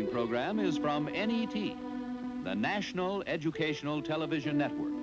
following program is from NET, the National Educational Television Network.